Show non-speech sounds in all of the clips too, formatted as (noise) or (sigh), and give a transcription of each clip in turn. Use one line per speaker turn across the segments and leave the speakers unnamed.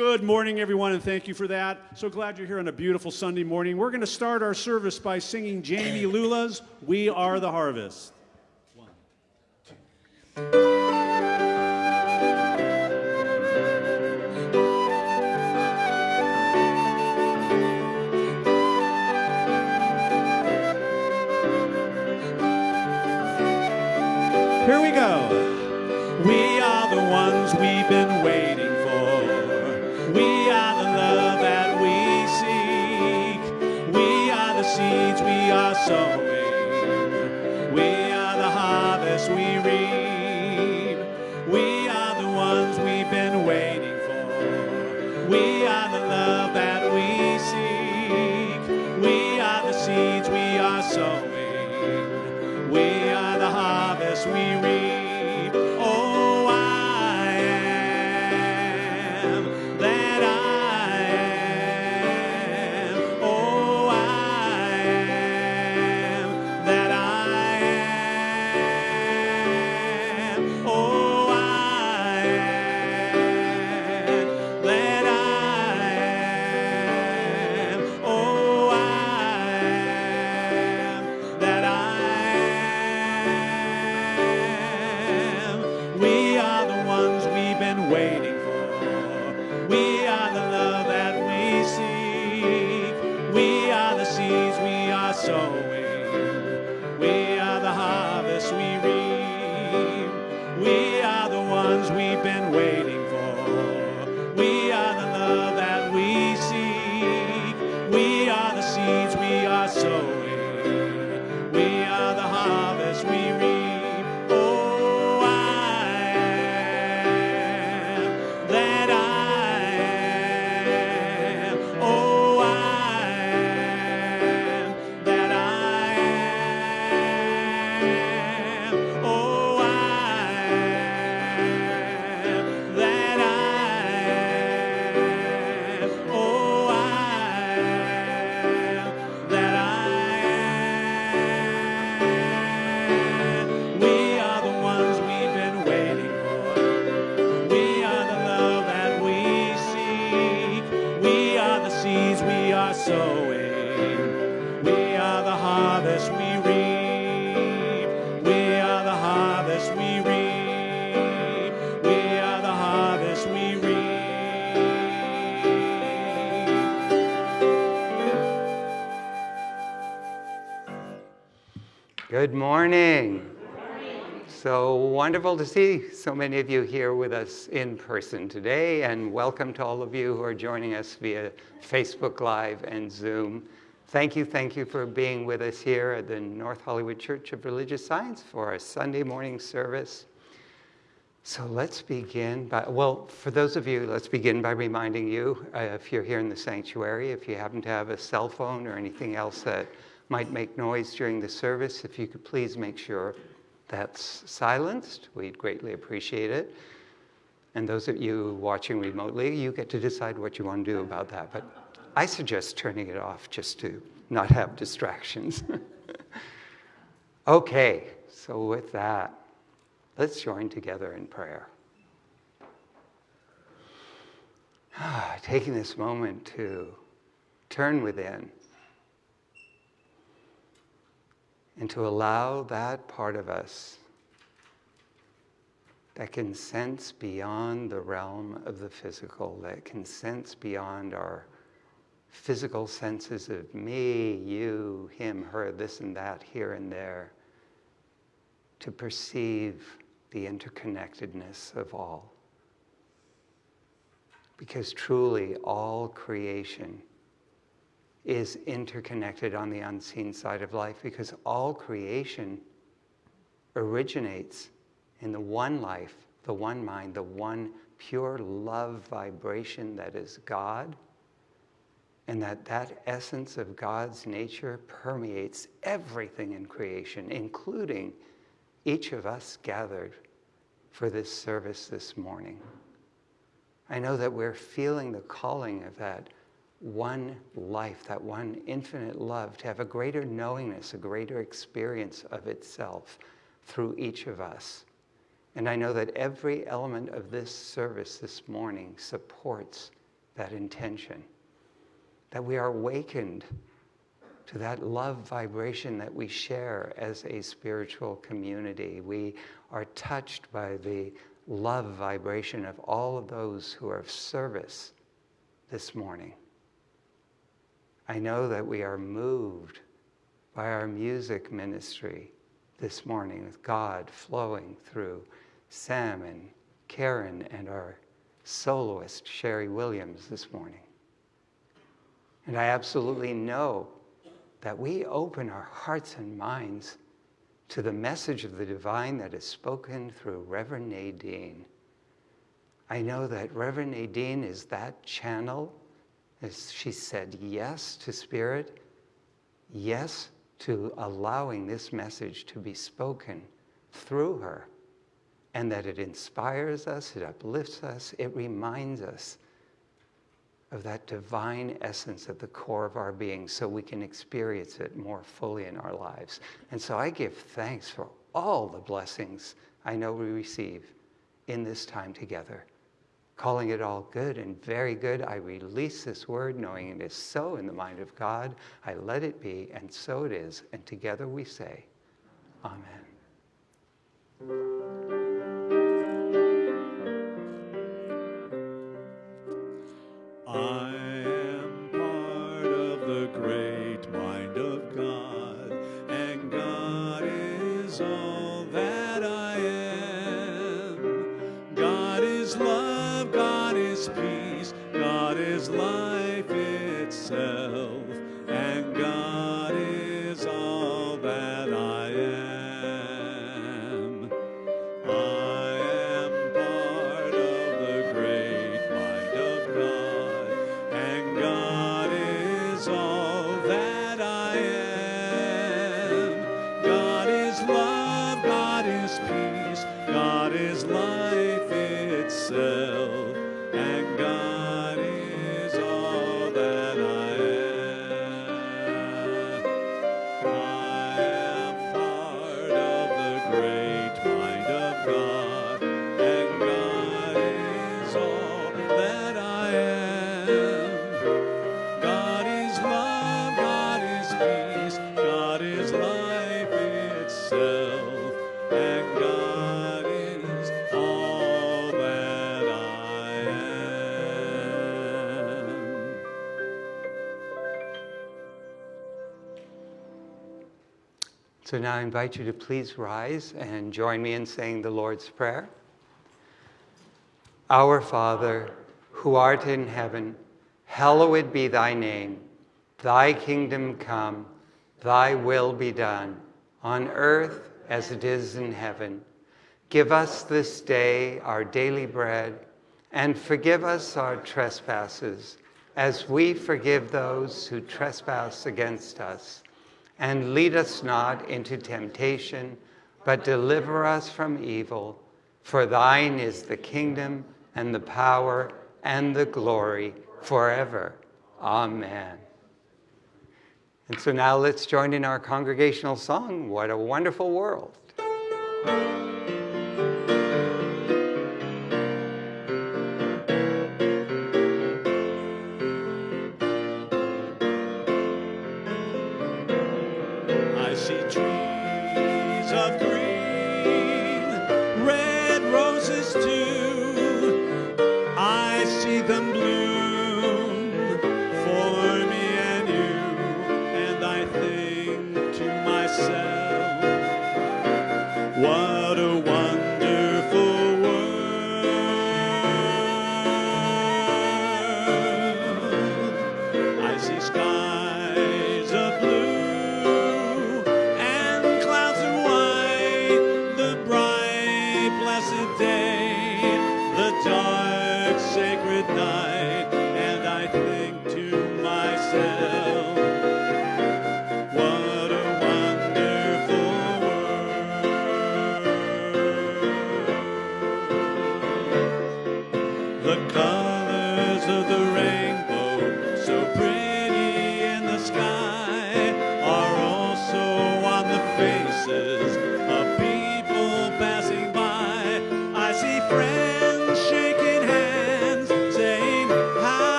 Good morning, everyone, and thank you for that. So glad you're here on a beautiful Sunday morning. We're going to start our service by singing Jami Lula's We Are the Harvest. Here we go. We are the ones we've been waiting we
Good morning. So wonderful to see so many of you here with us in person today, and welcome to all of you who are joining us via Facebook Live and Zoom. Thank you, thank you for being with us here at the North Hollywood Church of Religious Science for our Sunday morning service. So let's begin by, well, for those of you, let's begin by reminding you, uh, if you're here in the sanctuary, if you happen to have a cell phone or anything else that might make noise during the service, if you could please make sure that's silenced, we'd greatly appreciate it. And those of you watching remotely, you get to decide what you want to do about that. But I suggest turning it off just to not have distractions. (laughs) okay, so with that, let's join together in prayer. (sighs) Taking this moment to turn within and to allow that part of us that can sense beyond the realm of the physical, that can sense beyond our physical senses of me, you, him, her, this and that, here and there, to perceive the interconnectedness of all. Because truly, all creation is interconnected on the unseen side of life because all creation originates in the one life, the one mind, the one pure love vibration that is God. And that that essence of God's nature permeates everything in creation, including each of us gathered for this service this morning. I know that we're feeling the calling of that one life, that one infinite love, to have a greater knowingness, a greater experience of itself through each of us. And I know that every element of this service this morning supports that intention, that we are awakened to that love vibration that we share as a spiritual community. We are touched by the love vibration of all of those who are of service this morning. I know that we are moved by our music ministry this morning with God flowing through Sam and Karen and our soloist Sherry Williams this morning. And I absolutely know that we open our hearts and minds to the message of the divine that is spoken through Reverend Nadine. I know that Reverend Nadine is that channel, as she said yes to Spirit, yes to allowing this message to be spoken through her, and that it inspires us, it uplifts us, it reminds us of that divine essence at the core of our being so we can experience it more fully in our lives. And so I give thanks for all the blessings I know we receive in this time together. Calling it all good and very good, I release this word knowing it is so in the mind of God. I let it be, and so it is. And together we say, Amen. Jesus. So now I invite you to please rise and join me in saying the Lord's Prayer. Our Father, who art in heaven, hallowed be thy name. Thy kingdom come, thy will be done, on earth as it is in heaven. Give us this day our daily bread, and forgive us our trespasses, as we forgive those who trespass against us and lead us not into temptation, but deliver us from evil. For thine is the kingdom and the power and the glory forever. Amen. And so now let's join in our congregational song, What a Wonderful World.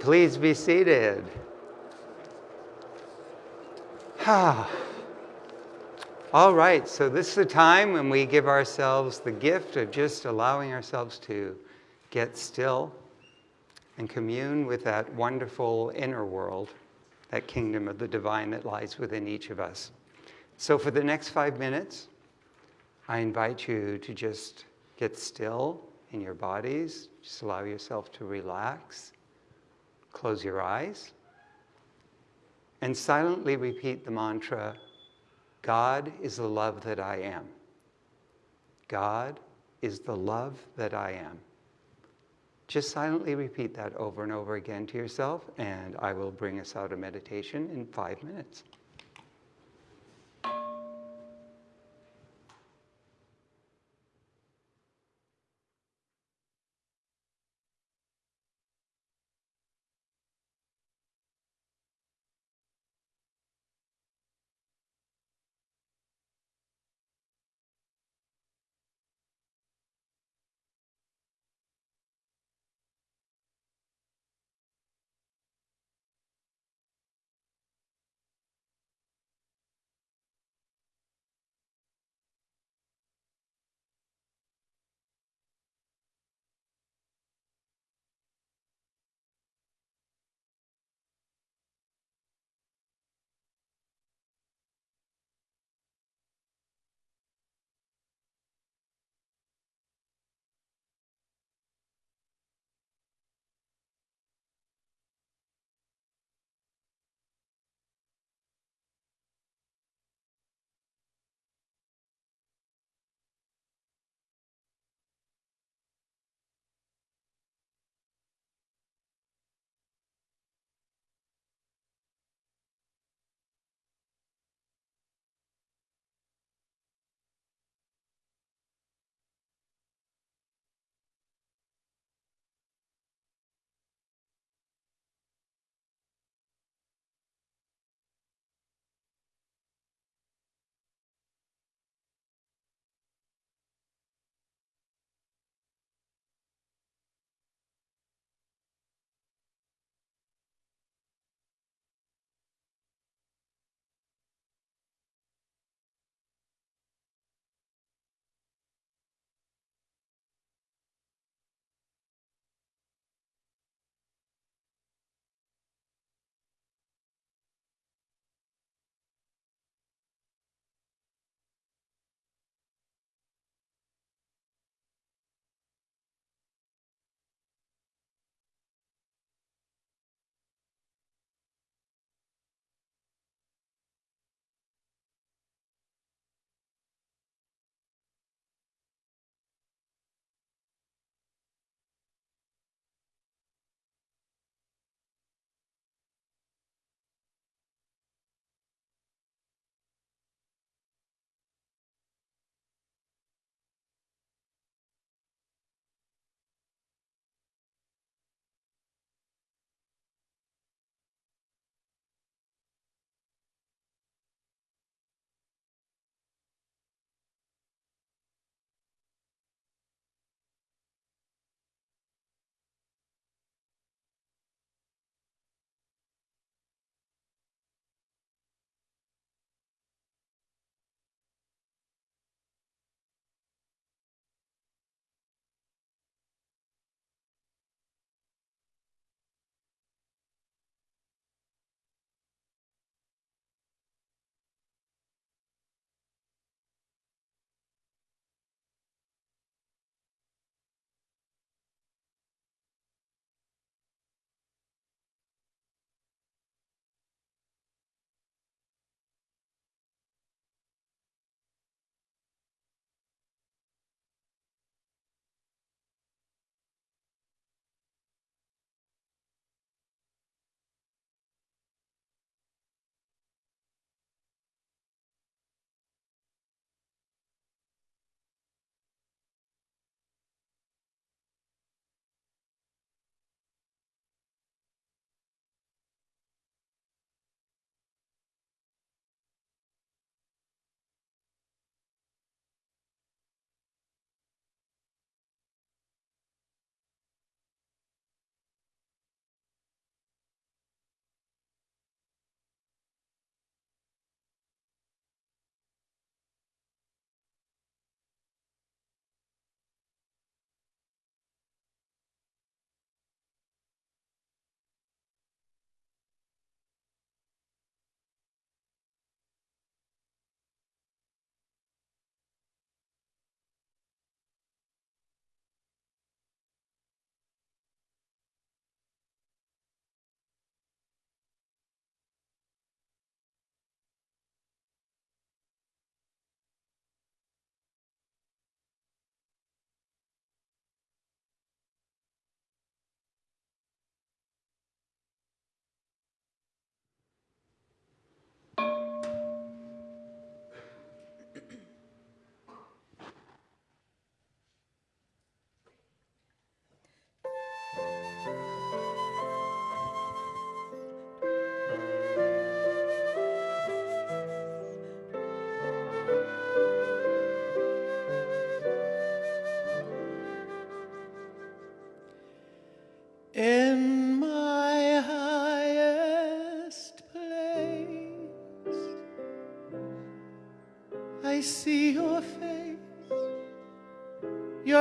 Please be seated. All right, so this is the time when we give ourselves the gift of just allowing ourselves to get still and commune with that wonderful inner world, that kingdom of the divine that lies within each of us. So, for the next five minutes, I invite you to just get still in your bodies, just allow yourself to relax, close your eyes, and silently repeat the mantra God is the love that I am. God is the love that I am. Just silently repeat that over and over again to yourself, and I will bring us out of meditation in five minutes.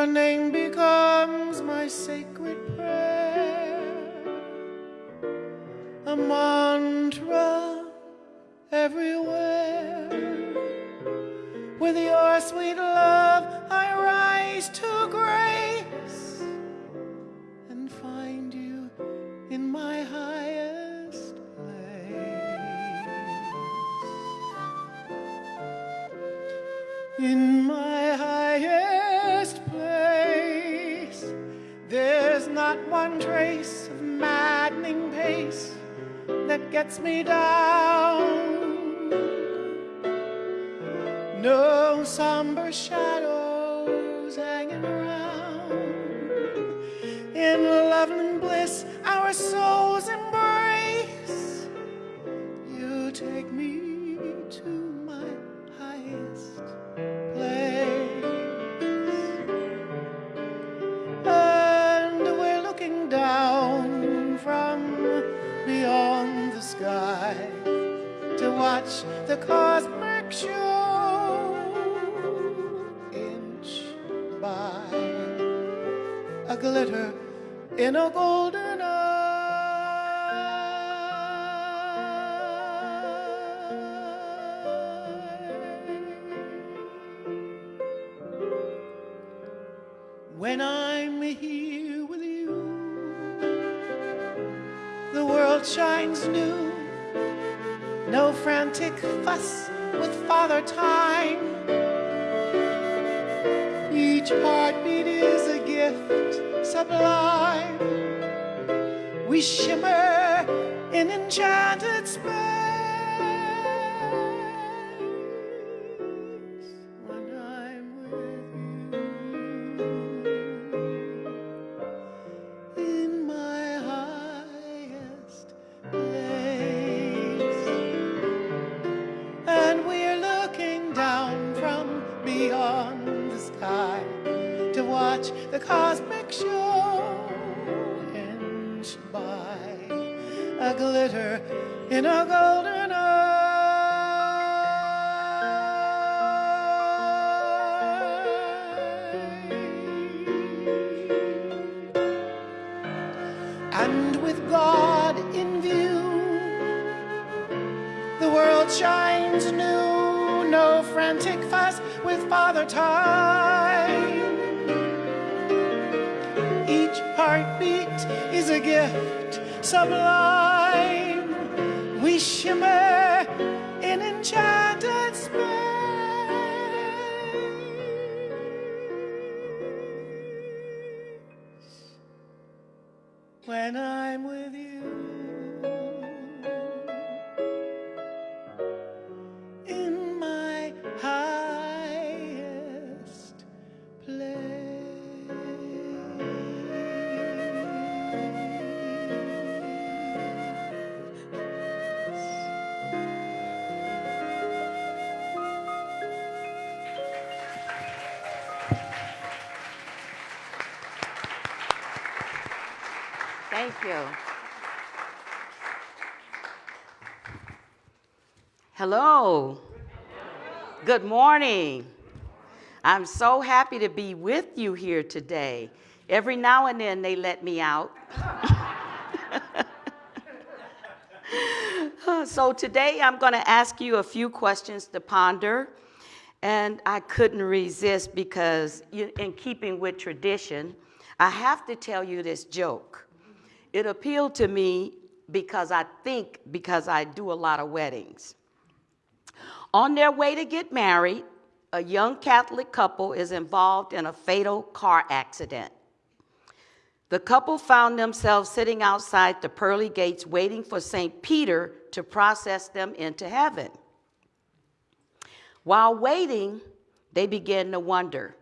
Your name becomes my sacred prayer, a mantra everywhere. With your sweet love, me down. In a shines new, no frantic fuss with Father Time. Each heartbeat is a gift sublime. We shimmer in enchanted space. When I'm with
Good morning. I'm so happy to be with you here today. Every now and then they let me out. (laughs) so today I'm going to ask you a few questions to ponder. And I couldn't resist because, in keeping with tradition, I have to tell you this joke. It appealed to me because I think because I do a lot of weddings. On their way to get married, a young Catholic couple is involved in a fatal car accident. The couple found themselves sitting outside the pearly gates waiting for St. Peter to process them into heaven. While waiting, they began to wonder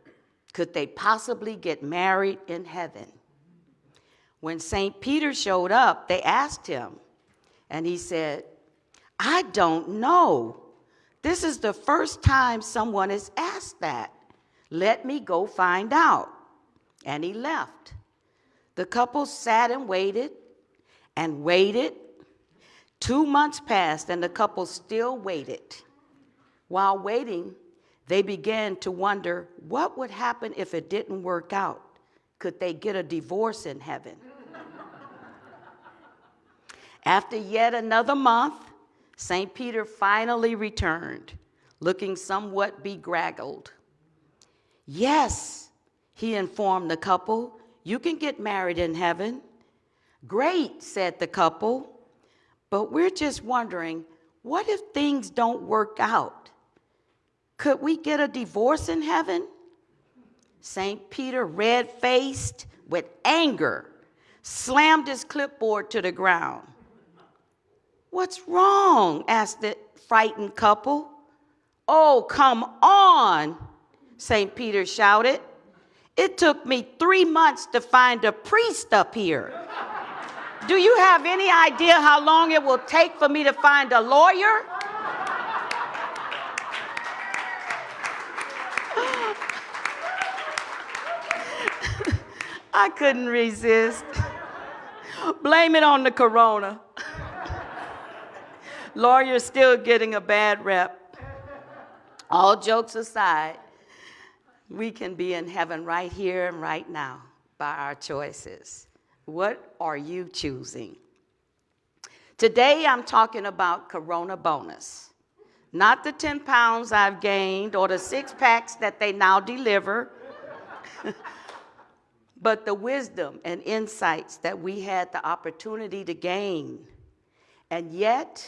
could they possibly get married in heaven? When St. Peter showed up, they asked him, and he said, I don't know. This is the first time someone has asked that. Let me go find out. And he left. The couple sat and waited and waited. Two months passed, and the couple still waited. While waiting, they began to wonder what would happen if it didn't work out. Could they get a divorce in heaven? (laughs) After yet another month, St. Peter finally returned, looking somewhat begraggled. Yes, he informed the couple, you can get married in heaven. Great, said the couple, but we're just wondering what if things don't work out? Could we get a divorce in heaven? St. Peter, red faced with anger, slammed his clipboard to the ground. What's wrong? asked the frightened couple. Oh, come on, St. Peter shouted. It took me three months to find a priest up here. Do you have any idea how long it will take for me to find a lawyer? (laughs) I couldn't resist. Blame it on the corona. Lawyers still getting a bad rep. All jokes aside, we can be in heaven right here and right now by our choices. What are you choosing? Today I'm talking about Corona bonus. Not the 10 pounds I've gained or the six packs that they now deliver, (laughs) but the wisdom and insights that we had the opportunity to gain. And yet,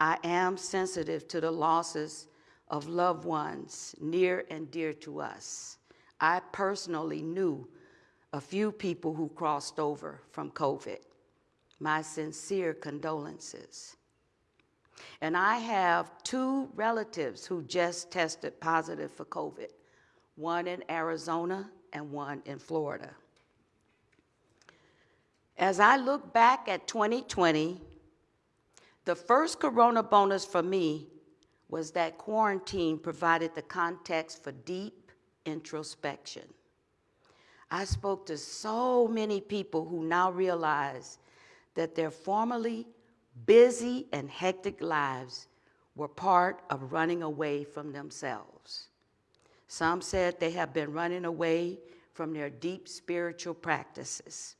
I am sensitive to the losses of loved ones near and dear to us. I personally knew a few people who crossed over from COVID. My sincere condolences. And I have two relatives who just tested positive for COVID one in Arizona and one in Florida. As I look back at 2020, the first corona bonus for me was that quarantine provided the context for deep introspection. I spoke to so many people who now realize that their formerly busy and hectic lives were part of running away from themselves. Some said they have been running away from their deep spiritual practices.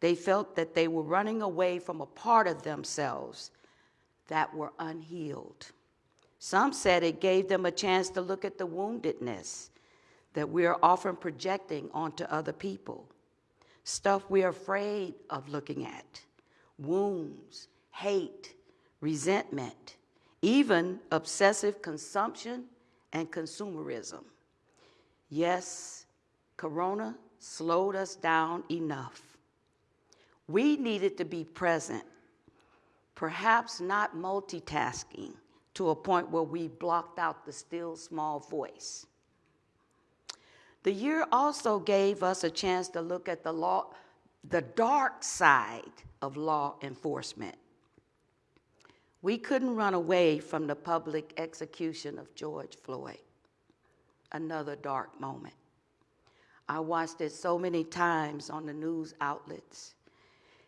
They felt that they were running away from a part of themselves that were unhealed. Some said it gave them a chance to look at the woundedness that we are often projecting onto other people, stuff we're afraid of looking at, wounds, hate, resentment, even obsessive consumption and consumerism. Yes, Corona slowed us down enough. We needed to be present perhaps not multitasking to a point where we blocked out the still small voice. The year also gave us a chance to look at the law, the dark side of law enforcement. We couldn't run away from the public execution of George Floyd. Another dark moment. I watched it so many times on the news outlets.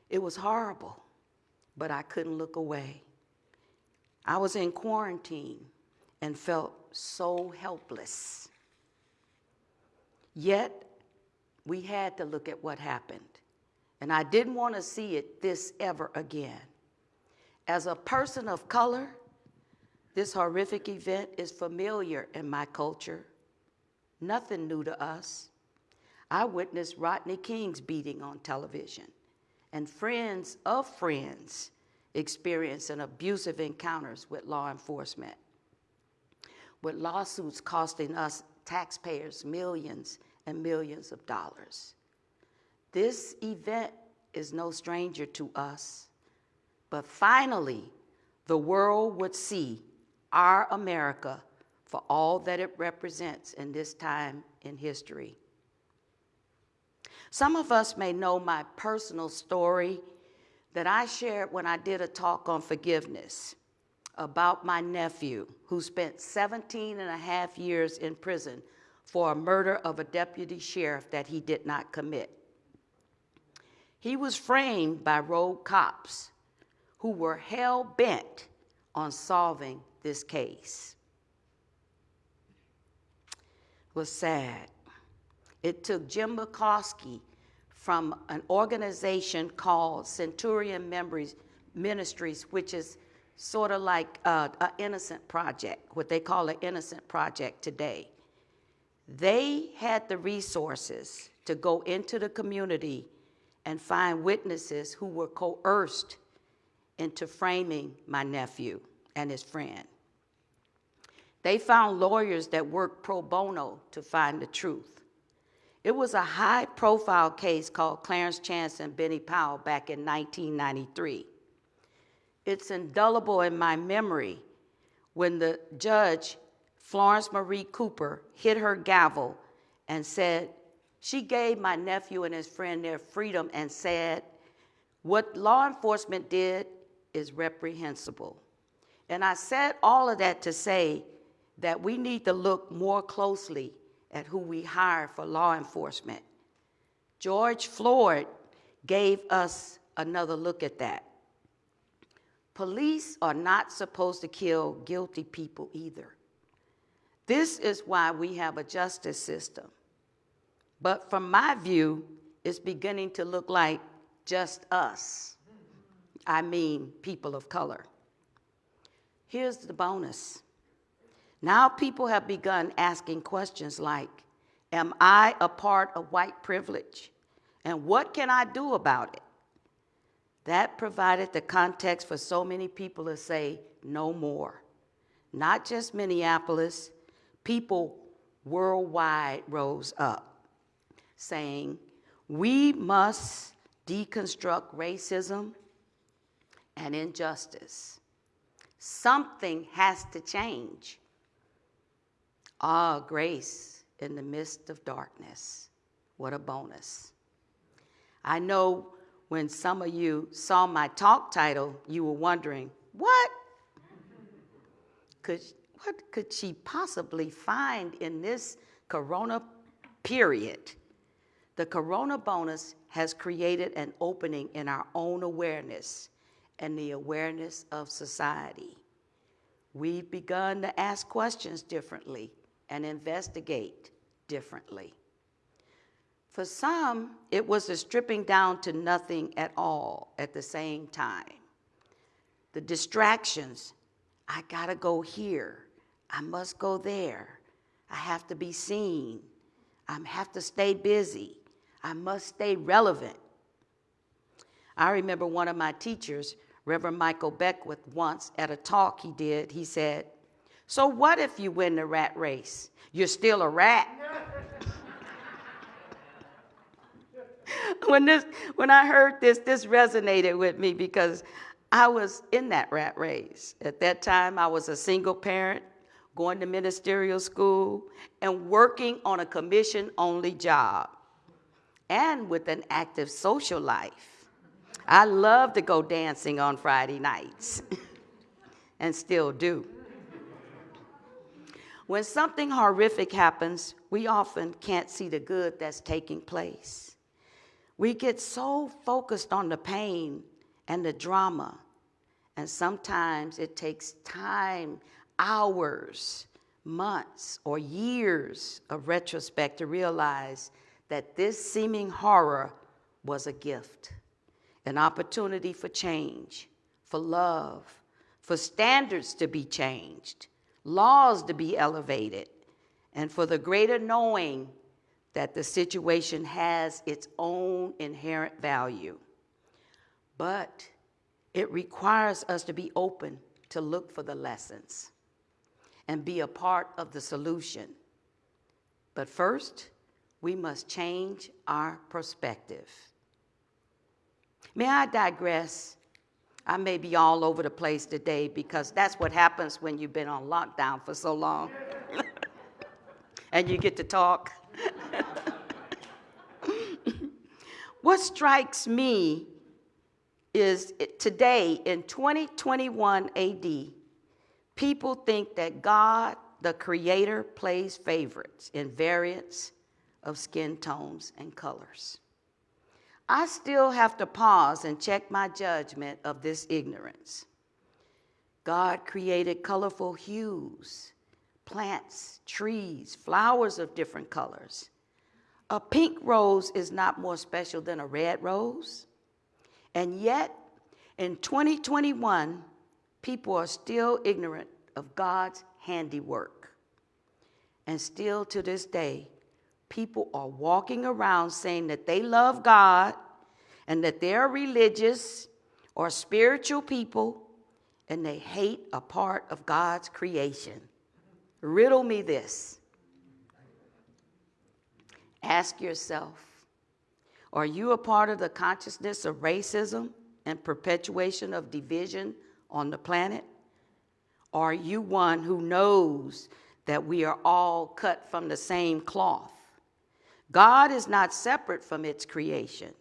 It was horrible but I couldn't look away. I was in quarantine and felt so helpless. Yet, we had to look at what happened. And I didn't want to see it this ever again. As a person of color, this horrific event is familiar in my culture. Nothing new to us. I witnessed Rodney King's beating on television and friends of friends experiencing abusive encounters with law enforcement, with lawsuits costing us taxpayers millions and millions of dollars. This event is no stranger to us, but finally, the world would see our America for all that it represents in this time in history. Some of us may know my personal story that I shared when I did a talk on forgiveness about my nephew who spent 17 and a half years in prison for a murder of a deputy sheriff that he did not commit. He was framed by rogue cops who were hell bent on solving this case. It was sad. It took Jim McCloskey from an organization called Centurion Memories Ministries, which is sort of like uh, an innocent project, what they call an innocent project today. They had the resources to go into the community and find witnesses who were coerced into framing my nephew and his friend. They found lawyers that worked pro bono to find the truth. It was a high profile case called Clarence Chance and Benny Powell back in 1993. It's indelible in my memory when the judge, Florence Marie Cooper, hit her gavel and said, she gave my nephew and his friend their freedom and said, what law enforcement did is reprehensible. And I said all of that to say that we need to look more closely at who we hire for law enforcement. George Floyd gave us another look at that. Police are not supposed to kill guilty people either. This is why we have a justice system. But from my view, it's beginning to look like just us. I mean, people of color. Here's the bonus now people have begun asking questions like Am I a part of white privilege? And what can I do about it? That provided the context for so many people to say, no more. Not just Minneapolis, people worldwide rose up saying, we must deconstruct racism and injustice. Something has to change. Ah, grace in the midst of darkness. What a bonus. I know when some of you saw my talk title, you were wondering, what? Could, what could she possibly find in this corona period? The corona bonus has created an opening in our own awareness and the awareness of society. We've begun to ask questions differently and investigate differently. For some, it was a stripping down to nothing at all at the same time. The distractions, I gotta go here, I must go there, I have to be seen, I have to stay busy, I must stay relevant. I remember one of my teachers, Reverend Michael Beckwith, once at a talk he did, he said, so what if you win the rat race? You're still a rat. when, this, when I heard this, this resonated with me because I was in that rat race. At that time, I was a single parent, going to ministerial school, and working on a commission only job, and with an active social life. I love to go dancing on Friday nights, (laughs) and still do. When something horrific happens, we often can't see the good that's taking place. We get so focused on the pain and the drama, and sometimes it takes time, hours, months, or years of retrospect to realize that this seeming horror was a gift, an opportunity for change, for love, for standards to be changed, laws to be elevated, and for the greater knowing that the situation has its own inherent value. But it requires us to be open to look for the lessons and be a part of the solution. But first, we must change our perspective. May I digress I may be all over the place today because that's what happens when you've been on lockdown for so long (laughs) and you get to talk. (laughs) what strikes me is today in 2021 AD, people think that God, the creator, plays favorites in variants of skin tones and colors. I still have to pause and check my judgment of this ignorance. God created colorful hues, plants, trees, flowers of different colors. A pink rose is not more special than a red rose. And yet, in 2021, people are still ignorant of God's handiwork. And still to this day, people are walking around saying that they love God and that they're religious or spiritual people and they hate a part of God's creation. Riddle me this. Ask yourself Are you a part of the consciousness of racism and perpetuation of division on the planet? Are you one who knows that we are all cut from the same cloth? God is not separate from its creation.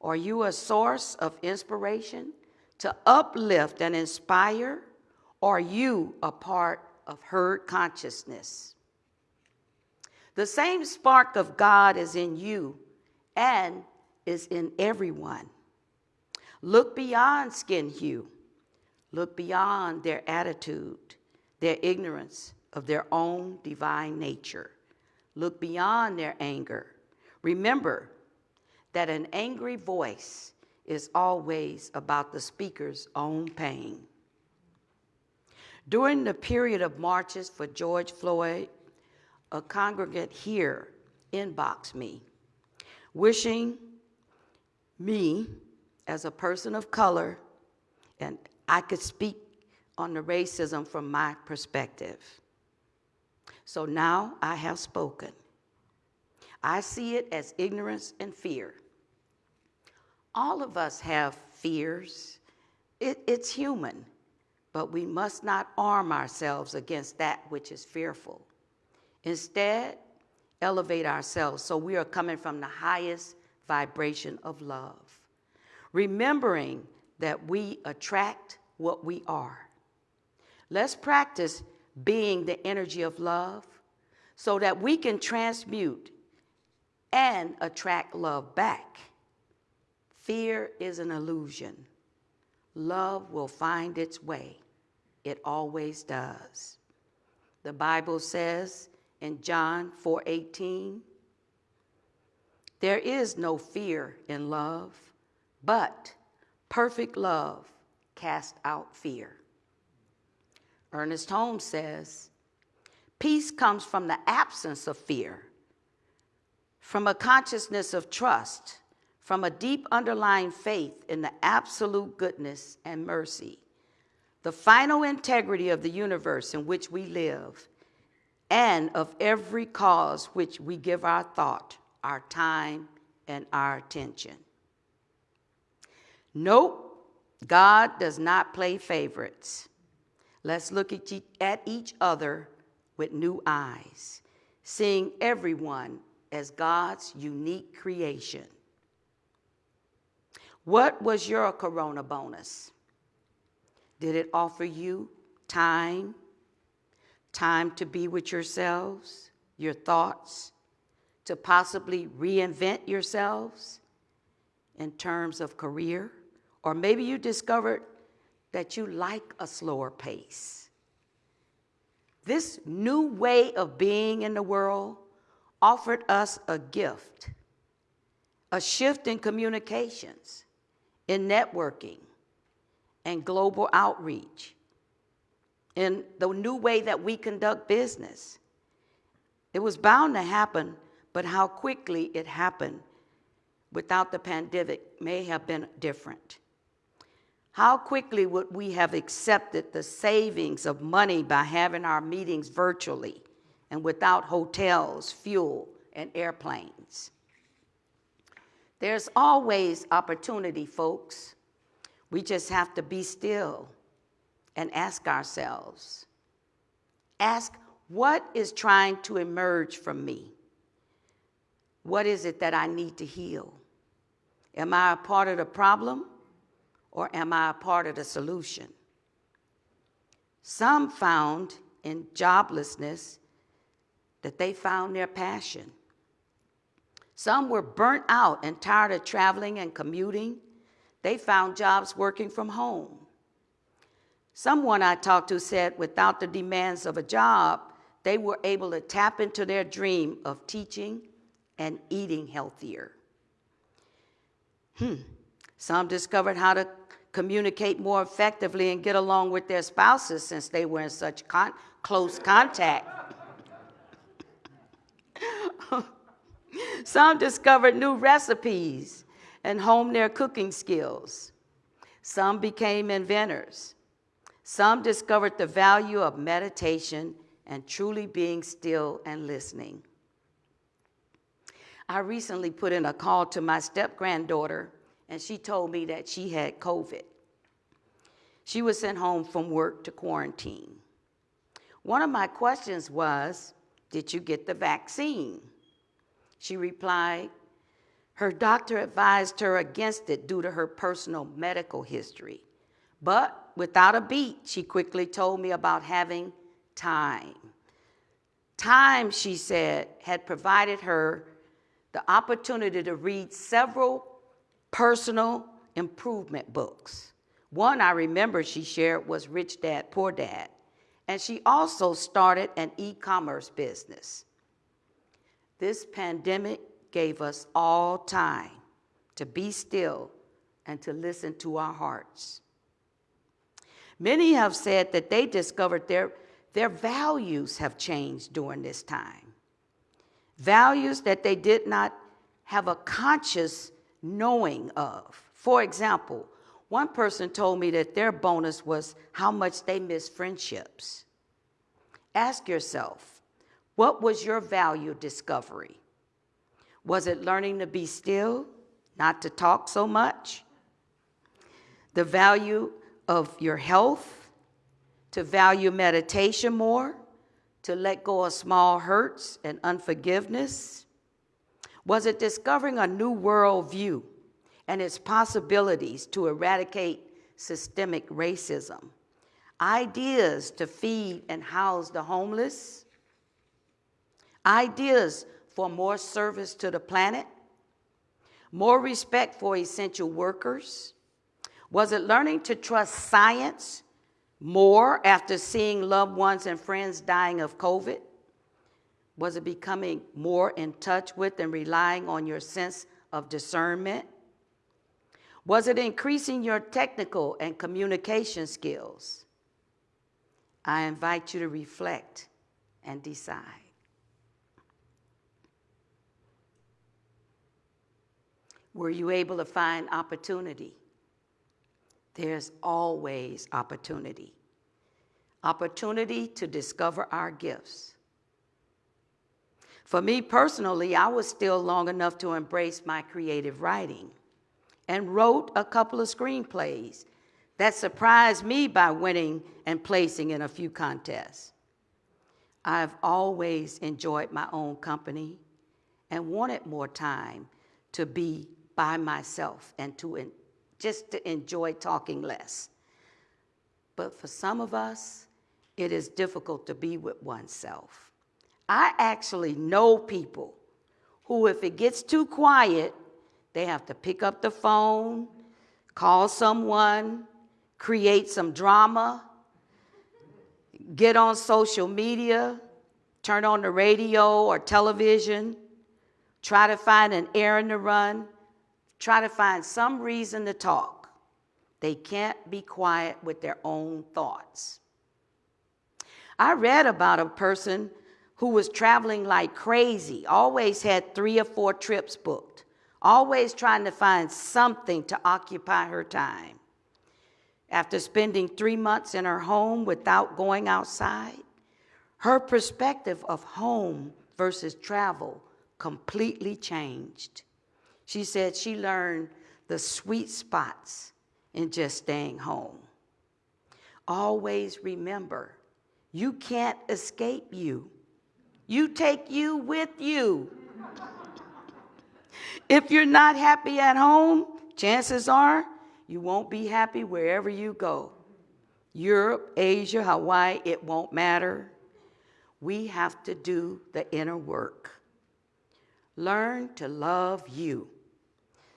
Are you a source of inspiration to uplift and inspire? Are you a part of herd consciousness? The same spark of God is in you and is in everyone. Look beyond skin hue. Look beyond their attitude, their ignorance of their own divine nature. Look beyond their anger. Remember that an angry voice is always about the speaker's own pain. During the period of marches for George Floyd a congregant here inboxed me, wishing me as a person of color, and I could speak on the racism from my perspective. So now I have spoken. I see it as ignorance and fear. All of us have fears. It, it's human, but we must not arm ourselves against that which is fearful. Instead, elevate ourselves so we are coming from the highest vibration of love. Remembering that we attract what we are. Let's practice being the energy of love so that we can transmute and attract love back. Fear is an illusion. Love will find its way. It always does. The Bible says in John 4:18. There is no fear in love, but perfect love casts out fear. Ernest Holmes says, peace comes from the absence of fear, from a consciousness of trust, from a deep underlying faith in the absolute goodness and mercy, the final integrity of the universe in which we live, and of every cause which we give our thought, our time, and our attention. Nope, God does not play favorites. Let's look at each other with new eyes, seeing everyone as God's unique creation. What was your corona bonus? Did it offer you time, time to be with yourselves, your thoughts, to possibly reinvent yourselves in terms of career. Or maybe you discovered that you like a slower pace. This new way of being in the world offered us a gift, a shift in communications, in networking, and global outreach in the new way that we conduct business. It was bound to happen, but how quickly it happened without the pandemic may have been different. How quickly would we have accepted the savings of money by having our meetings virtually and without hotels, fuel, and airplanes? There's always opportunity, folks. We just have to be still and ask ourselves ask, what is trying to emerge from me? What is it that I need to heal? Am I a part of the problem or am I a part of the solution? Some found in joblessness that they found their passion. Some were burnt out and tired of traveling and commuting. They found jobs working from home. Someone I talked to said without the demands of a job, they were able to tap into their dream of teaching and eating healthier. Hmm. Some discovered how to communicate more effectively and get along with their spouses since they were in such con- close contact. (laughs) Some discovered new recipes and honed their cooking skills. Some became inventors. Some discovered the value of meditation and truly being still and listening. I recently put in a call to my step granddaughter, and she told me that she had COVID. She was sent home from work to quarantine. One of my questions was Did you get the vaccine? She replied, Her doctor advised her against it due to her personal medical history. But without a beat, she quickly told me about having time. Time, she said, had provided her the opportunity to read several personal improvement books. One I remember she shared was Rich Dad, Poor Dad. And she also started an e commerce business. This pandemic gave us all time to be still and to listen to our hearts. Many have said that they discovered their, their values have changed during this time. Values that they did not have a conscious knowing of. For example, one person told me that their bonus was how much they miss friendships. Ask yourself, what was your value discovery? Was it learning to be still, not to talk so much? The value of your health, to value meditation more, to let go of small hurts and unforgiveness? Was it discovering a new worldview and its possibilities to eradicate systemic racism? Ideas to feed and house the homeless? Ideas for more service to the planet? More respect for essential workers? Was it learning to trust science more after seeing loved ones and friends dying of COVID? Was it becoming more in touch with and relying on your sense of discernment? Was it increasing your technical and communication skills? I invite you to reflect and decide. Were you able to find opportunity? There's always opportunity. Opportunity to discover our gifts. For me personally, I was still long enough to embrace my creative writing and wrote a couple of screenplays that surprised me by winning and placing in a few contests. I've always enjoyed my own company and wanted more time to be by myself and to just to enjoy talking less. But for some of us, it is difficult to be with oneself. I actually know people who, if it gets too quiet, they have to pick up the phone, call someone, create some drama, get on social media, turn on the radio or television, try to find an errand to run, try to find some reason to talk. They can't be quiet with their own thoughts. I read about a person who was traveling like crazy, always had three or four trips booked, always trying to find something to occupy her time. After spending three months in her home without going outside, her perspective of home versus travel completely changed. She said she learned the sweet spots in just staying home. Always remember, you can't escape you. You take you with you. if you're not happy at home, chances are you won't be happy wherever you go. Europe, Asia, Hawaii, it won't matter. We have to do the inner work. learn to love you.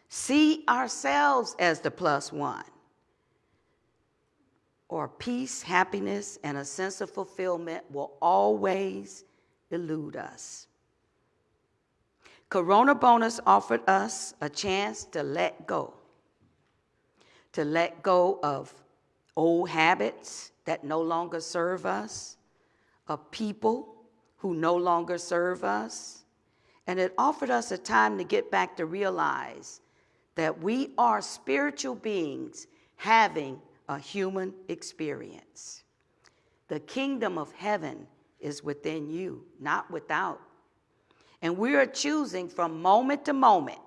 See ourselves as the plus one. Or peace, happiness, and a sense of fulfillment will always elude us. Corona Bonus offered us a chance to let go, to let go of old habits that no longer serve us, of people who no longer serve us. And it offered us a time to get back to realize that we are spiritual beings having a human experience. The kingdom of heaven is within you, not without. And we are choosing from moment to moment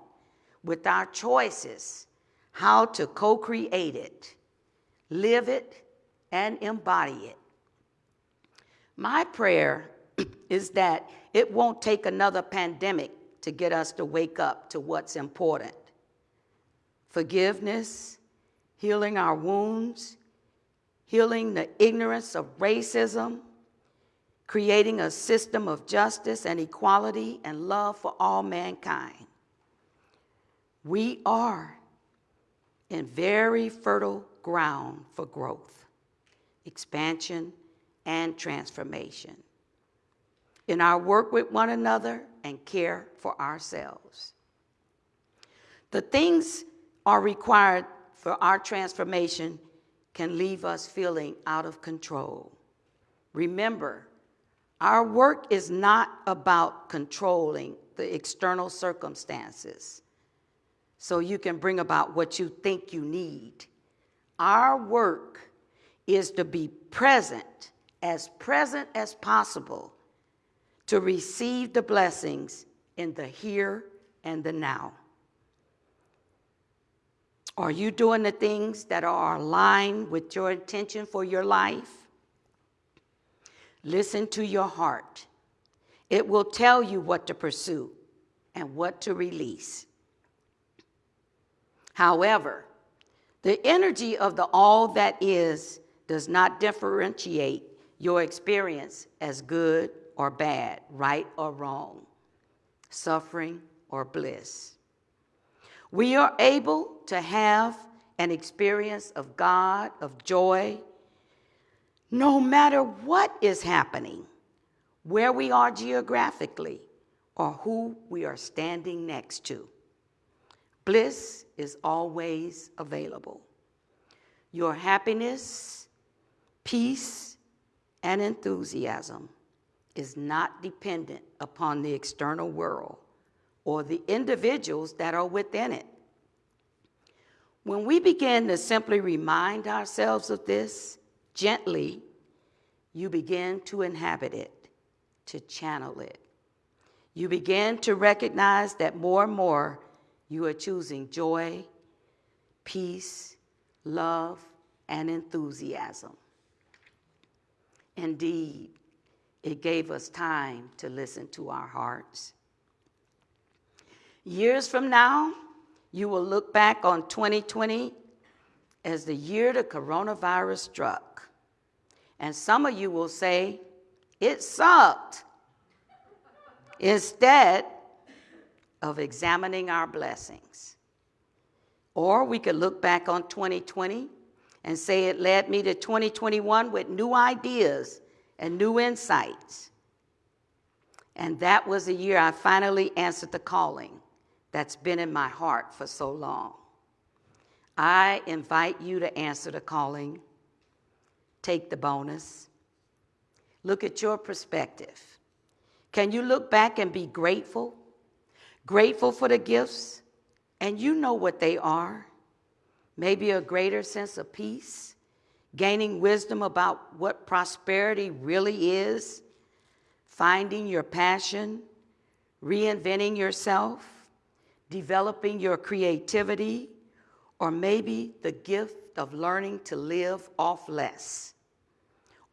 with our choices how to co create it, live it, and embody it. My prayer (clears throat) is that it won't take another pandemic to get us to wake up to what's important forgiveness, healing our wounds, healing the ignorance of racism creating a system of justice and equality and love for all mankind. We are in very fertile ground for growth, expansion, and transformation in our work with one another and care for ourselves. The things are required for our transformation can leave us feeling out of control. Remember, our work is not about controlling the external circumstances so you can bring about what you think you need. Our work is to be present, as present as possible, to receive the blessings in the here and the now. Are you doing the things that are aligned with your intention for your life? Listen to your heart. It will tell you what to pursue and what to release. However, the energy of the all that is does not differentiate your experience as good or bad, right or wrong, suffering or bliss. We are able to have an experience of God, of joy, no matter what is happening, where we are geographically, or who we are standing next to. Bliss is always available. Your happiness, peace, and enthusiasm is not dependent upon the external world or the individuals that are within it. When we begin to simply remind ourselves of this, Gently, you begin to inhabit it, to channel it. You begin to recognize that more and more you are choosing joy, peace, love, and enthusiasm. Indeed, it gave us time to listen to our hearts. Years from now, you will look back on 2020 as the year the coronavirus struck. And some of you will say, it sucked. Instead of examining our blessings. Or we could look back on 2020 and say it led me to 2021 with new ideas and new insights. And that was the year I finally answered the calling that's been in my heart for so long. I invite you to answer the calling take the bonus. Look at your perspective. Can you look back and be grateful? Grateful for the gifts, and you know what they are. Maybe a greater sense of peace, gaining wisdom about what prosperity really is, finding your passion, reinventing yourself, developing your creativity, or maybe the gift of learning to live off less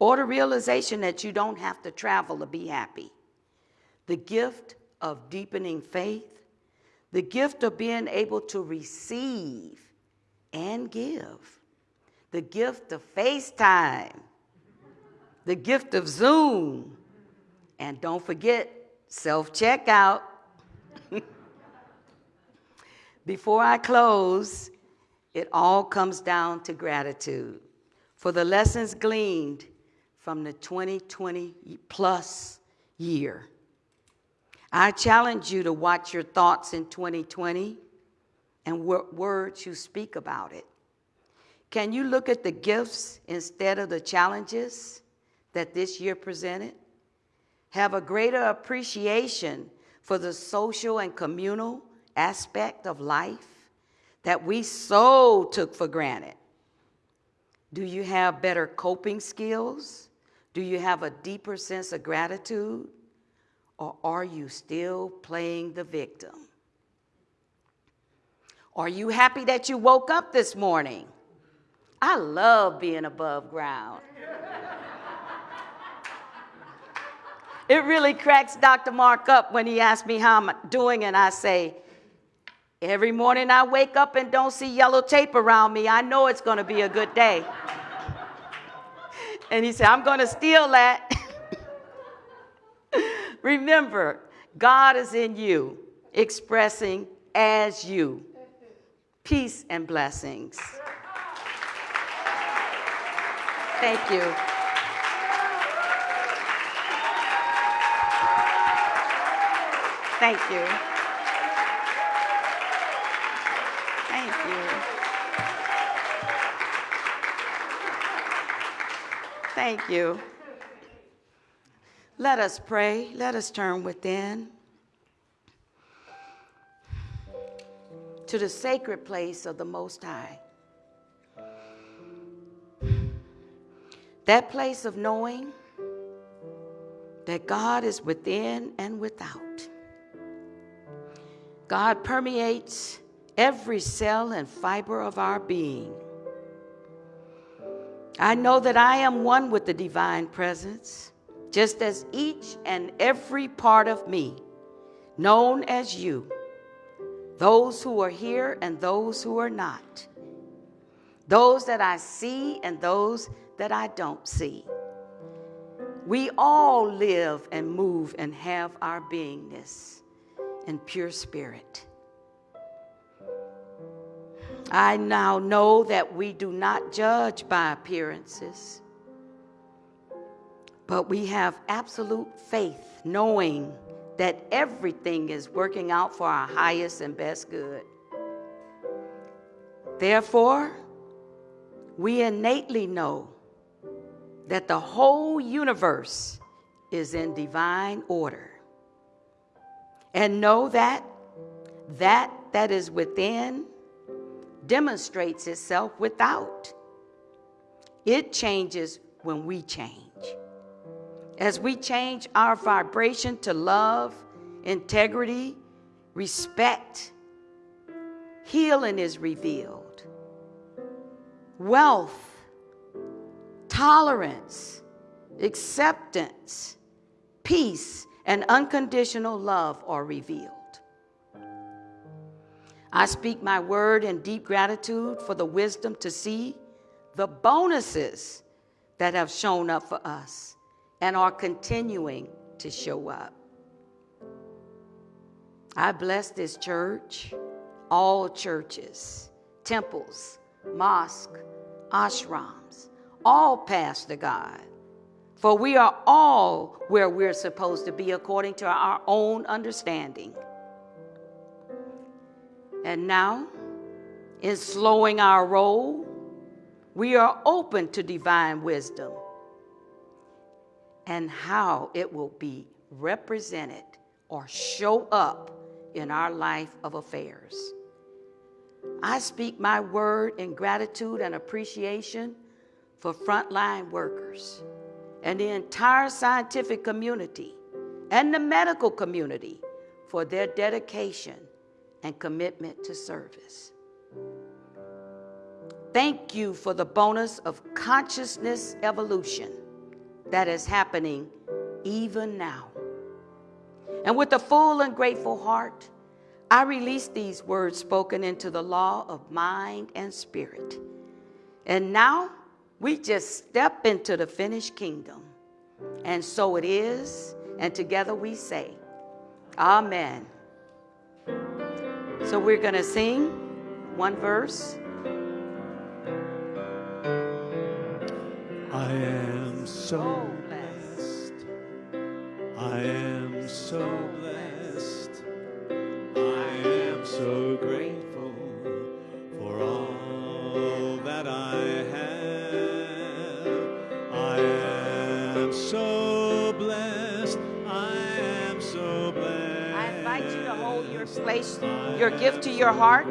or the realization that you don't have to travel to be happy. The gift of deepening faith, the gift of being able to receive and give, the gift of FaceTime, the gift of Zoom, and don't forget self checkout. (laughs) Before I close, it all comes down to gratitude for the lessons gleaned from the 2020 plus year. I challenge you to watch your thoughts in 2020 and what words you speak about it. Can you look at the gifts instead of the challenges that this year presented? Have a greater appreciation for the social and communal aspect of life that we so took for granted? Do you have better coping skills? Do you have a deeper sense of gratitude? Or are you still playing the victim? Are you happy that you woke up this morning? I love being above ground. it really cracks Dr. Mark up when he asks me how I'm doing, and I say, Every morning I wake up and don't see yellow tape around me, I know it's going to be a good day. And he said, I'm going to steal that. (laughs) Remember, God is in you, expressing as you. Peace and blessings. Thank you. Thank you. Thank you. Let us pray. Let us turn within to the sacred place of the Most High. That place of knowing that God is within and without. God permeates every cell and fiber of our being. I know that I am one with the divine presence, just as each and every part of me, known as you, those who are here and those who are not, those that I see and those that I don't see. We all live and move and have our beingness in pure spirit. I now know that we do not judge by appearances, but we have absolute faith, knowing that everything is working out for our highest and best good. Therefore, we innately know that the whole universe is in divine order. And know that that that is within demonstrates itself without. It changes when we change. As we change our vibration to love, integrity, respect, healing is revealed. Wealth tolerance, acceptance, peace, and unconditional love are revealed. I speak my word in deep gratitude for the wisdom to see the bonuses that have shown up for us and are continuing to show up. I bless this church, all churches, temples, mosques, ashrams, all paths to God. For we are all where we're supposed to be according to our own understanding. And now, in slowing our roll, we are open to divine wisdom and how it will be represented or show up in our life of affairs. I speak my word in gratitude and appreciation for frontline workers and the entire scientific community and the medical community for their dedication and commitment to service. Thank you for the bonus of consciousness evolution that is happening even now. And with a full and grateful heart, I release these words spoken into the law of mind and spirit. And now, we just step into the finished kingdom. And so it is. And together we say, Amen So we're going to sing one verse.
I am so
Oh, blessed.
blessed. I am so blessed. I am so grateful
place, your gift to your heart,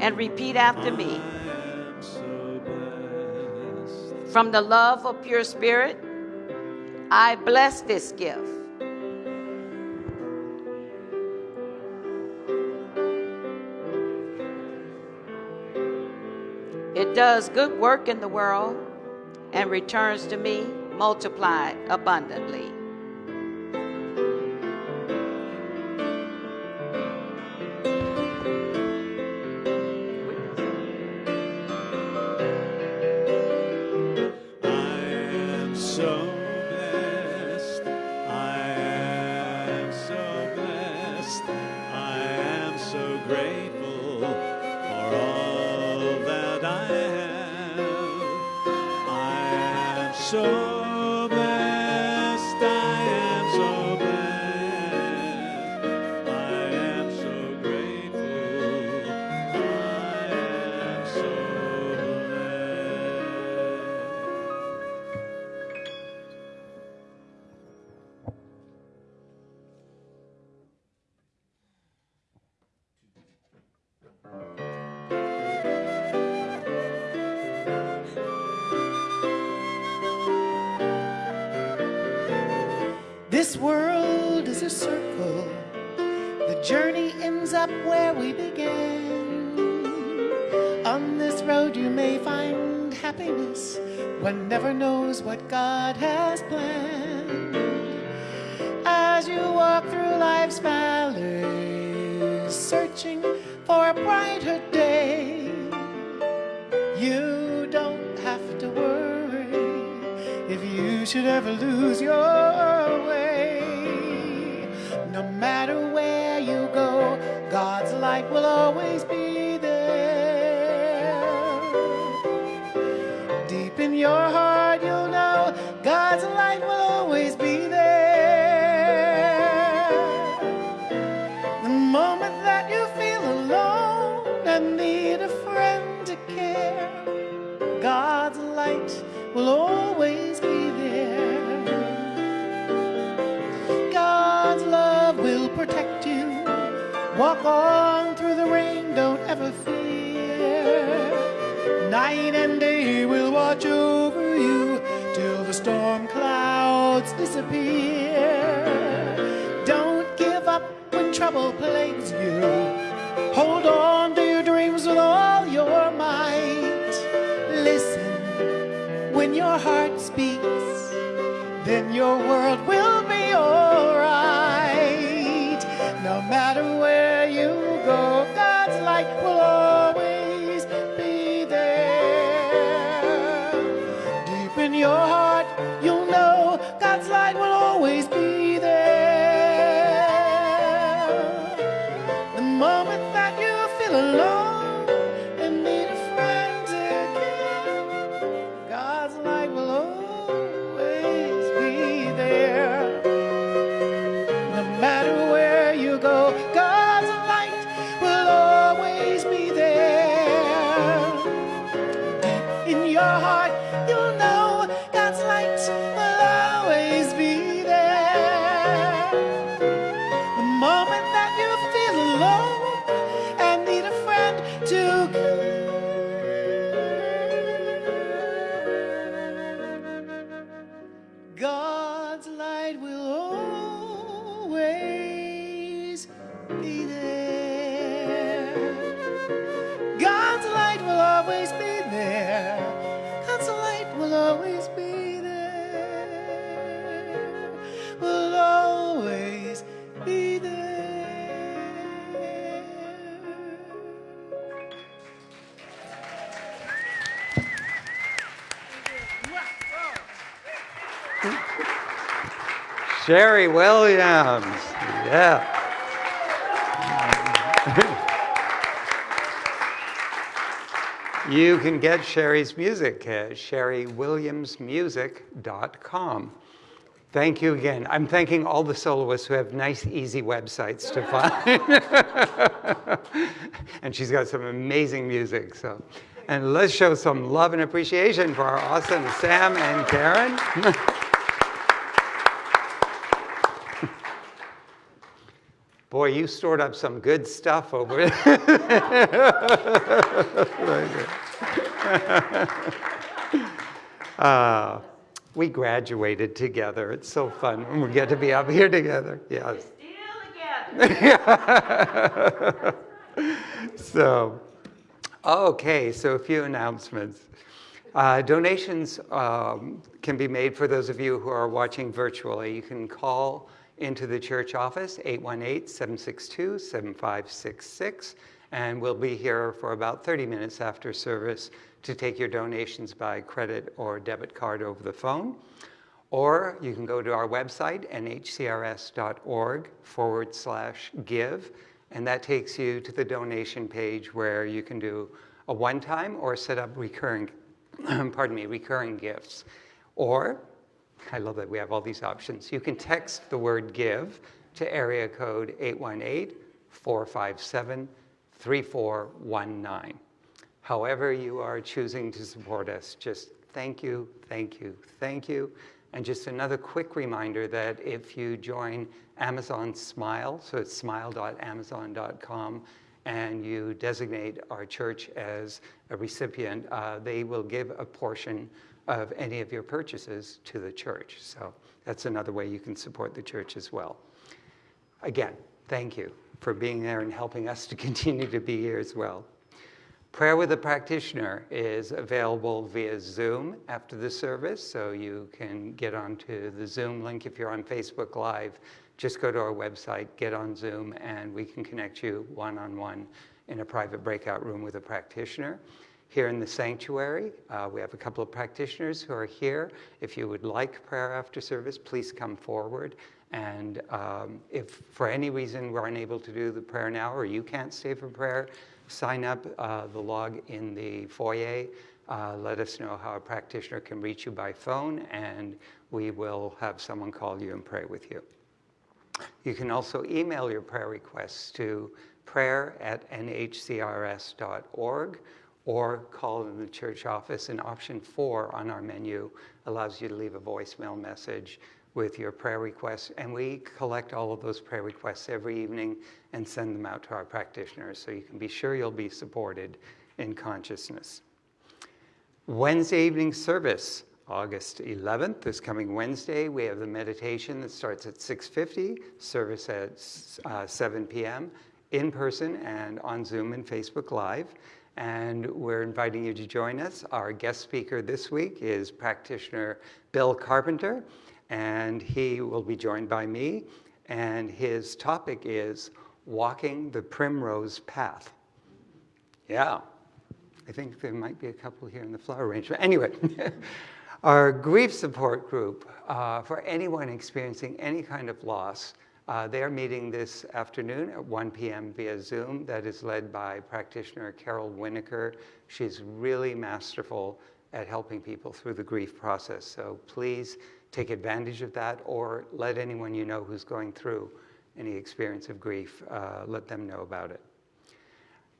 and repeat after me. From the love of pure spirit, I bless this gift. It does good work in the world and returns to me multiplied abundantly.
This world is a circle. The journey ends up where we began. On this road, you may find happiness. One never knows what God has planned. As you walk through life's valleys, searching for a brighter day, you don't have to worry if you should ever lose your Night and day will watch over you till the storm clouds disappear. Don't give up when trouble plagues you. Hold on to your dreams with all your might. Listen when your heart speaks, then your world
Sherry Williams. Yeah. you can get Sherry's music at sherrywilliamsmusic.com. Thank you again. I'm thanking all the soloists who have nice, easy websites to find. (laughs) and she's got some amazing music. So, And let's show some love and appreciation for our awesome Sam and Karen. (laughs) Boy, you stored up some good stuff over there. (laughs) (laughs) uh, we graduated together. It's so fun when we get to be up here together. Yes.
Still together. (laughs)
so, okay, so a few announcements. Uh, donations um, can be made for those of you who are watching virtually. You can call into the church office, 818-762-7566, and we'll be here for about 30 minutes after service to take your donations by credit or debit card over the phone. Or you can go to our website, nhcrs.org forward slash give, and that takes you to the donation page where you can do a one-time or set up recurring, (clears throat) pardon me, recurring gifts. Or, I love that we have all these options, you can text the word give to area code 818 457 3419. However you are choosing to support us, just thank you, thank you, thank you. And just another quick reminder that if you join Amazon Smile, so it's smile.amazon.com, and you designate our church as a recipient, uh, they will give a portion of any of your purchases to the church. So that's another way you can support the church as well. Again, thank you for being there and helping us to (laughs) continue to be here as well. Prayer with a practitioner is available via Zoom after the service, so you can get onto the Zoom link if you're on Facebook Live. Just go to our website, get on Zoom, and we can connect you one-on-one in a private breakout room with a practitioner. Here in the sanctuary, uh, we have a couple of practitioners who are here. If you would like prayer after service, please come forward. And um, if for any reason we're unable to do the prayer now or you can't stay for prayer, sign up uh, the log in the foyer. Uh, let us know how a practitioner can reach you by phone, and we will have someone call you and pray with you. You can also email your prayer requests to prayer at nhcrs.org or call in the church office. And option four on our menu allows you to leave a voicemail message with your prayer requests. And we collect all of those prayer requests every evening and send them out to our practitioners so you can be sure you'll be supported in consciousness. Wednesday evening service, August 11th, this coming Wednesday, we have the meditation that starts at 6.50, service at uh, 7 p.m., in person and on Zoom and Facebook Live. And we're inviting you to join us. Our guest speaker this week is practitioner Bill Carpenter and he will be joined by me. And his topic is walking the primrose path. Yeah, I think there might be a couple here in the flower arrangement. Anyway, (laughs) our grief support group uh, for anyone experiencing any kind of loss, uh, they're meeting this afternoon at 1 p.m. via Zoom. That is led by practitioner Carol Winokur. She's really masterful at helping people through the grief process. So please take advantage of that or let anyone you know who's going through any experience of grief, uh, let them know about it.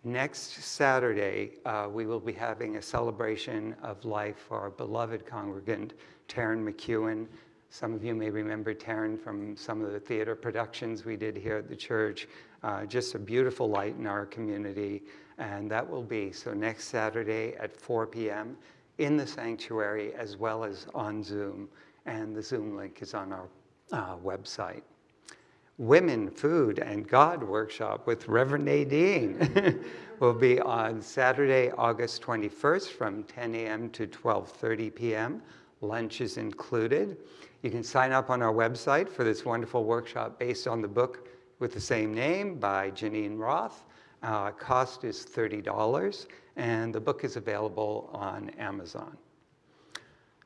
Next Saturday, uh, we will be having a celebration of life for our beloved congregant, Taryn McEwen. Some of you may remember Taryn from some of the theater productions we did here at the church. Uh, just a beautiful light in our community, and that will be so next Saturday at 4 p.m. in the sanctuary as well as on Zoom and the Zoom link is on our uh, website. Women, Food, and God workshop with Reverend Nadine (laughs) will be on Saturday, August 21st from 10 a.m. to 12.30 p.m. Lunch is included. You can sign up on our website for this wonderful workshop based on the book with the same name by Geneen Roth. Uh, cost is $30, and the book is available on Amazon.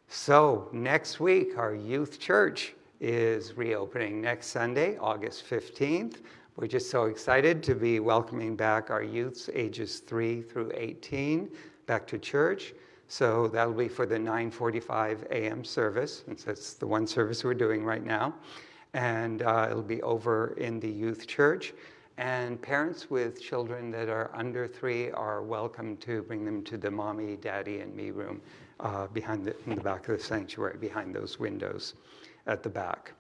So next week, our youth church is reopening next Sunday, August 15th. We're just so excited to be welcoming back our youths ages 3 through 18 back to church. So that'll be for the 9:45 a.m. service, since that's the one service we're doing right now. And uh, it'll be over in the youth church. And parents with children that are under three are welcome to bring them to the mommy, daddy, and me room uh, behind the, in the back of the sanctuary, behind those windows at the back.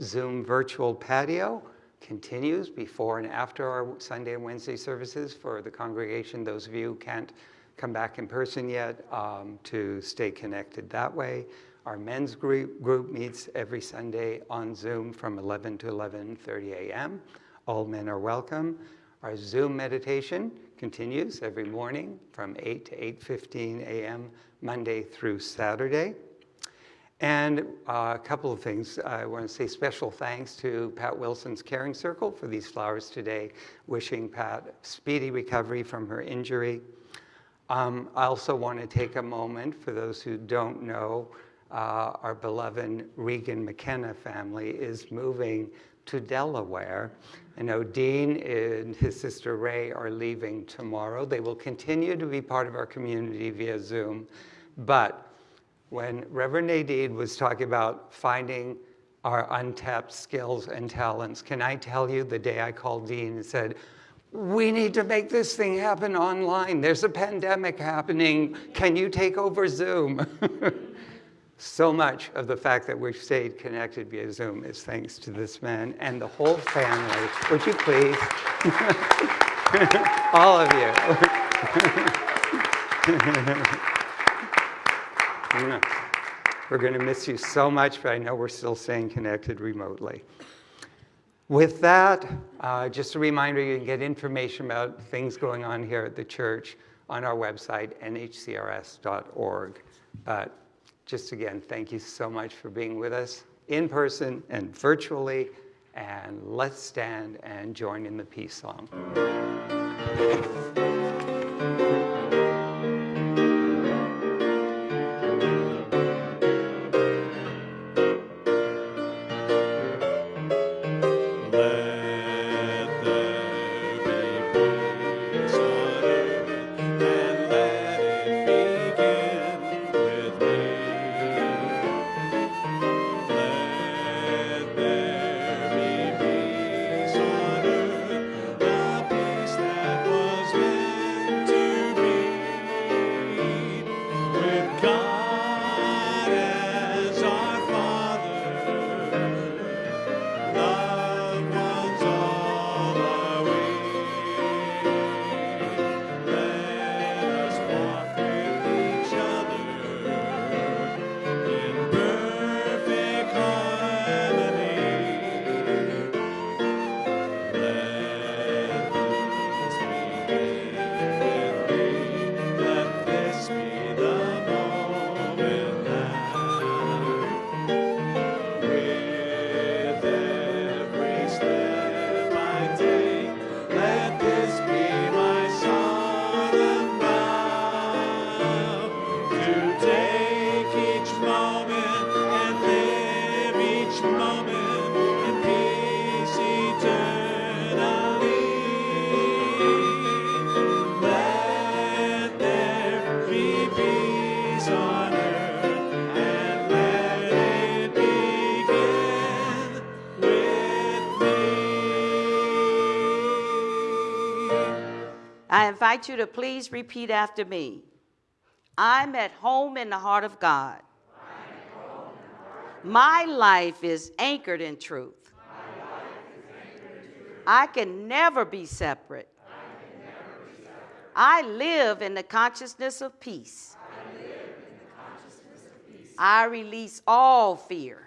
Zoom virtual patio continues before and after our Sunday and Wednesday services for the congregation. Those of you who can't come back in person yet um, to stay connected that way. Our men's group, group meets every Sunday on Zoom from 11 to 11.30 a.m. All men are welcome. Our Zoom meditation continues every morning from 8 to 8.15 a.m. Monday through Saturday. And uh, a couple of things. I want to say special thanks to Pat Wilson's Caring Circle for these flowers today, wishing Pat speedy recovery from her injury. Um, I also want to take a moment, for those who don't know, uh, our beloved Regan McKenna family is moving to Delaware. I know Dean and his sister Ray are leaving tomorrow. They will continue to be part of our community via Zoom, but when Reverend Nadine was talking about finding our untapped skills and talents, can I tell you the day I called Dean and said, we need to make this thing happen online. There's a pandemic happening. Can you take over Zoom? (laughs) so much of the fact that we've stayed connected via Zoom is thanks to this man and the whole family. Would you please? (laughs) All of you. (laughs) We're going to miss you so much, but I know we're still staying connected remotely. With that, uh, just a reminder, you can get information about things going on here at the church on our website, nhcrs.org. But just again, thank you so much for being with us in person and virtually. And let's stand and join in the peace song.
Invite you to please repeat after me. I'm at home in the heart of God. My life is anchored in truth. I can never be separate. I live in the consciousness of peace. I release all fear.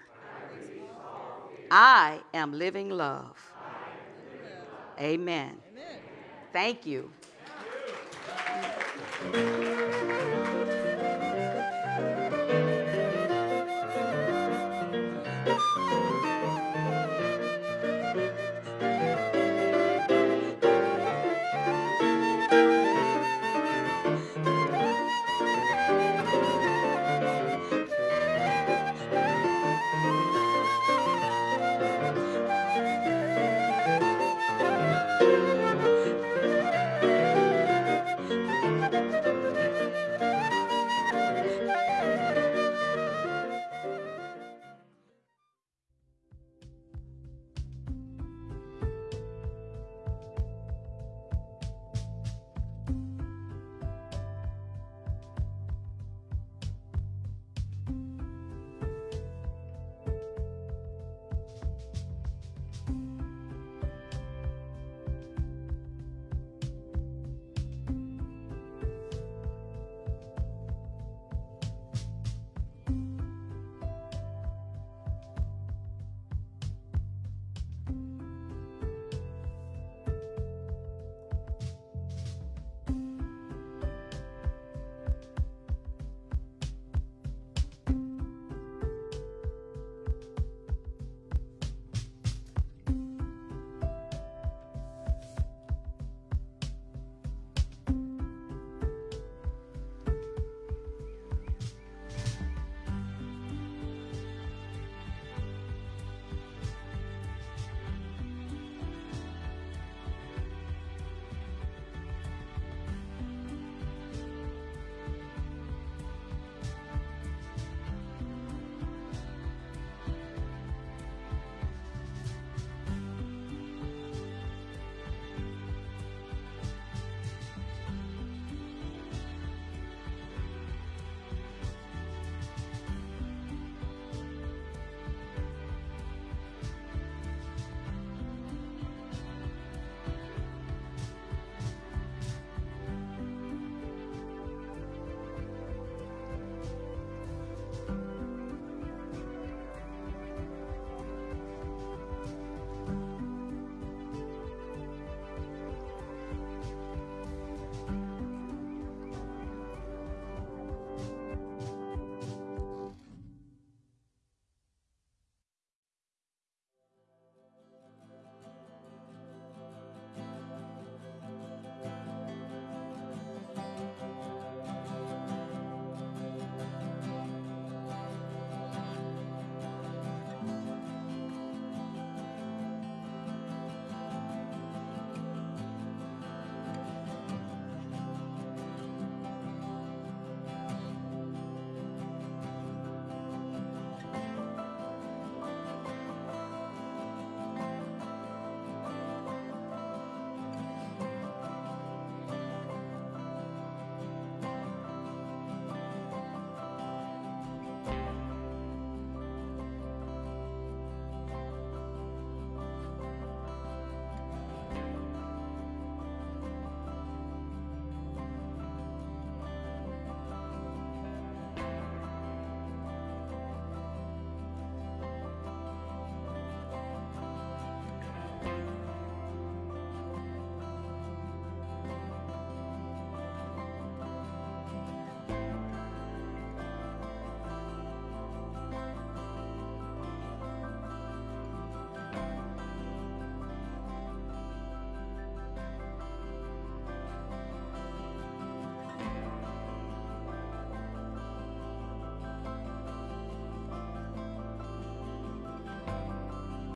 I am living love. Amen. Thank you. Thank you.